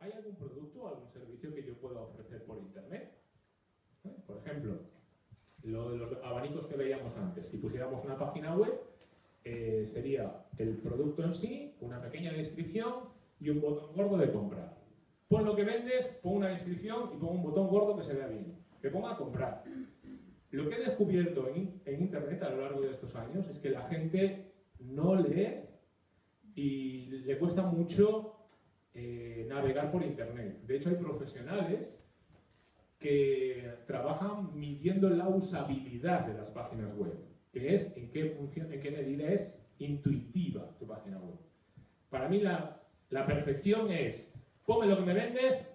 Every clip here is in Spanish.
¿hay algún producto o algún servicio que yo pueda ofrecer por Internet? ¿Eh? Por ejemplo, lo de los abanicos que veíamos antes. Si pusiéramos una página web, eh, sería el producto en sí, una pequeña descripción y un botón gordo de comprar. Pon lo que vendes, pon una descripción y pon un botón gordo que se vea bien. Que ponga comprar. Lo que he descubierto en, Internet a lo largo de estos años es que la gente no lee y le cuesta mucho eh, navegar por Internet. De hecho, hay profesionales que trabajan midiendo la usabilidad de las páginas web, que es en qué, función, en qué medida es intuitiva tu página web. Para mí la, la perfección es, ponme lo que me vendes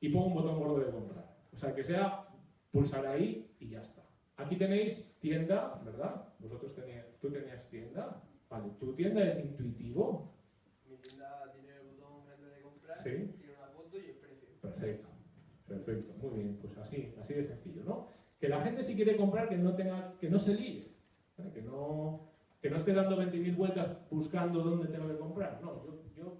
y pongo un botón gordo de comprar. O sea, que sea pulsar ahí y ya está. Aquí tenéis tienda, ¿verdad? Vosotros tenías, tú tenías tienda. Vale, ¿tu tienda es intuitivo? Mi tienda tiene el botón grande de comprar, ¿Sí? tiene una foto y el precio. Perfecto, perfecto, muy bien, pues así, así de sencillo, ¿no? Que la gente si quiere comprar que no tenga, que no se líe, que no, que no esté dando 20.000 vueltas buscando dónde tengo que comprar. No, yo, yo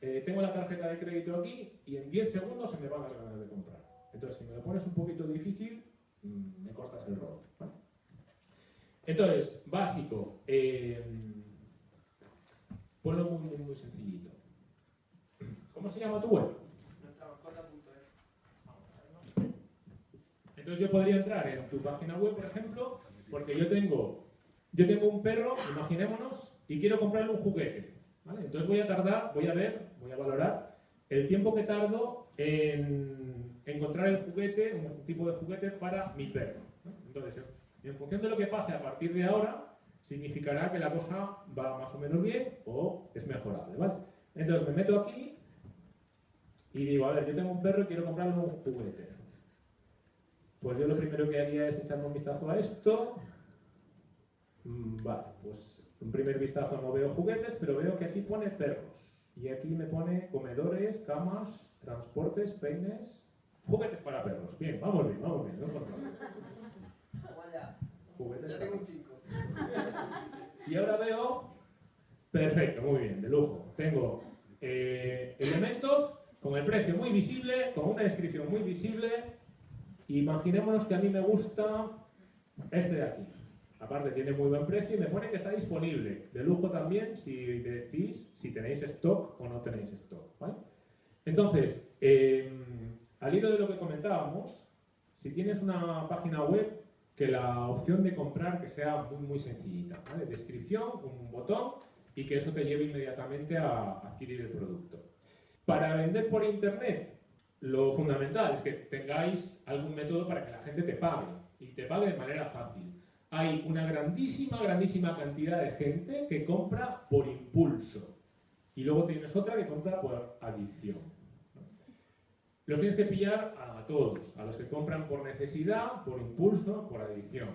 eh, tengo la tarjeta de crédito aquí y en 10 segundos se me van las ganas de comprar. Entonces, si me lo pones un poquito difícil, mm, me cortas el rol. Entonces, básico, eh, ponlo muy, muy, muy sencillito. ¿Cómo se llama tu web? Entonces yo podría entrar en tu página web, por ejemplo, porque yo tengo, yo tengo un perro, imaginémonos, y quiero comprarle un juguete. Entonces voy a tardar, voy a ver, voy a valorar el tiempo que tardo en encontrar el juguete, un tipo de juguete para mi perro. Entonces, en función de lo que pase a partir de ahora, significará que la cosa va más o menos bien o es mejorable, ¿vale? Entonces me meto aquí y digo, a ver, yo tengo un perro y quiero comprarle un juguete. Pues yo lo primero que haría es echarme un vistazo a esto. Mm, vale, pues un primer vistazo no veo juguetes, pero veo que aquí pone perros. Y aquí me pone comedores, camas, transportes, peines, juguetes para perros. Bien, vamos bien, vamos bien. No Juguetes ya tengo un 5. Y ahora veo, perfecto, muy bien, de lujo. Tengo eh, elementos con el precio muy visible, con una descripción muy visible. Imaginémonos que a mí me gusta este de aquí. Aparte tiene muy buen precio y me pone que está disponible. De lujo también si decís si tenéis stock o no tenéis stock. Entonces, em, al hilo de lo que comentábamos, si tienes una página web, que la opción de comprar que sea muy, sencillita. Descripción, un botón y que eso te lleve inmediatamente a adquirir el producto. Para vender por internet, lo fundamental es que tengáis algún método para que la gente te pague y te pague de manera fácil. Hay una grandísima, grandísima cantidad de gente que compra por impulso y luego tienes otra que compra por adicción. Los tienes que pillar a todos, a los que compran por necesidad, por impulso, por adicción.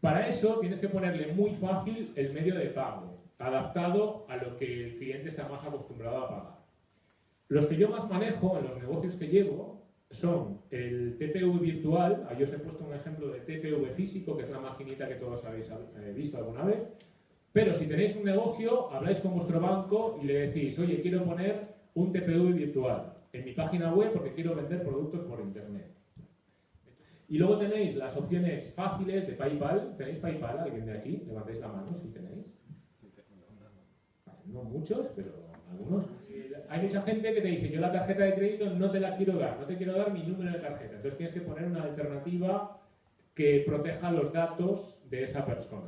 Para eso tienes que ponerle muy fácil el medio de pago, adaptado a lo que el cliente está más acostumbrado a pagar. Los que yo más manejo en los negocios que llevo son el TPV virtual, ahí os he puesto un ejemplo de TPV físico, que es la maquinita que todos habéis eh, visto alguna vez, pero si tenéis un negocio, habláis con vuestro banco y le decís, oye, quiero poner un TPV virtual en mi página web porque quiero vender productos por internet. Y luego tenéis las opciones fáciles de PayPal. ¿Tenéis PayPal? ¿Alguien de aquí? Levantéis la mano si tenéis. no muchos, pero algunos. Hay mucha gente que te dice, yo la tarjeta de crédito no te la quiero dar, no te quiero dar mi número de tarjeta. Entonces tienes que poner una alternativa que proteja los datos de esa persona.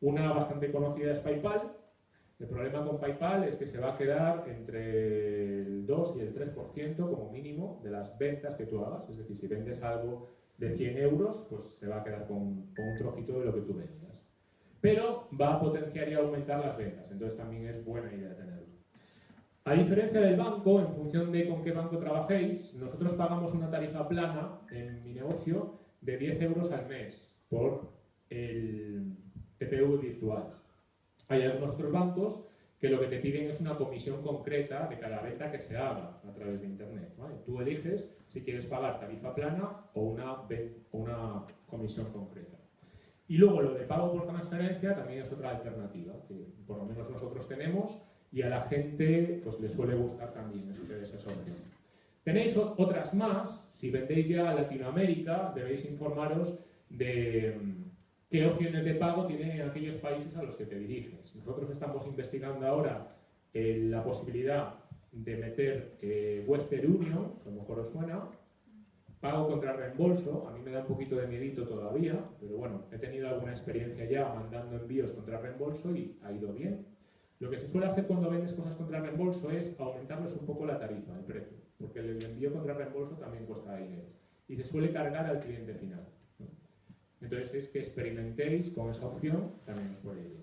Una bastante conocida es PayPal, el problema con PayPal es que se va a quedar entre el 2 y el 3% como mínimo de las ventas que tú hagas. Es decir, si vendes algo de 100 euros, pues se va a quedar con, un trocito de lo que tú vendas. Pero va a potenciar y aumentar las ventas, entonces también es buena idea tenerlo. A diferencia del banco, en función de con qué banco trabajéis, nosotros pagamos una tarifa plana en mi negocio de 10 euros al mes por el TPV virtual. Hay algunos otros bancos que lo que te piden es una comisión concreta de cada venta que se haga a través de Internet. Tú eliges si quieres pagar tarifa plana o una, una comisión concreta. Y luego lo de pago por transferencia también es otra alternativa, que por lo menos nosotros tenemos y a la gente pues le suele gustar también esa opción. Tenéis otras más, si vendéis ya a Latinoamérica, debéis informaros de mm, qué opciones de pago tienen aquellos países a los que te diriges. Nosotros estamos investigando ahora eh, la posibilidad de meter eh, Western Union, a lo mejor os suena, pago contra reembolso, a mí me da un poquito de miedito todavía, pero bueno, he tenido alguna experiencia ya mandando envíos contra reembolso y ha ido bien. Lo que se suele hacer cuando vendes cosas contra reembolso es aumentarles un poco la tarifa, el precio, porque el envío contra reembolso también cuesta dinero y se suele cargar al cliente final. Entonces es que experimentéis con esa opción, también os puede ir.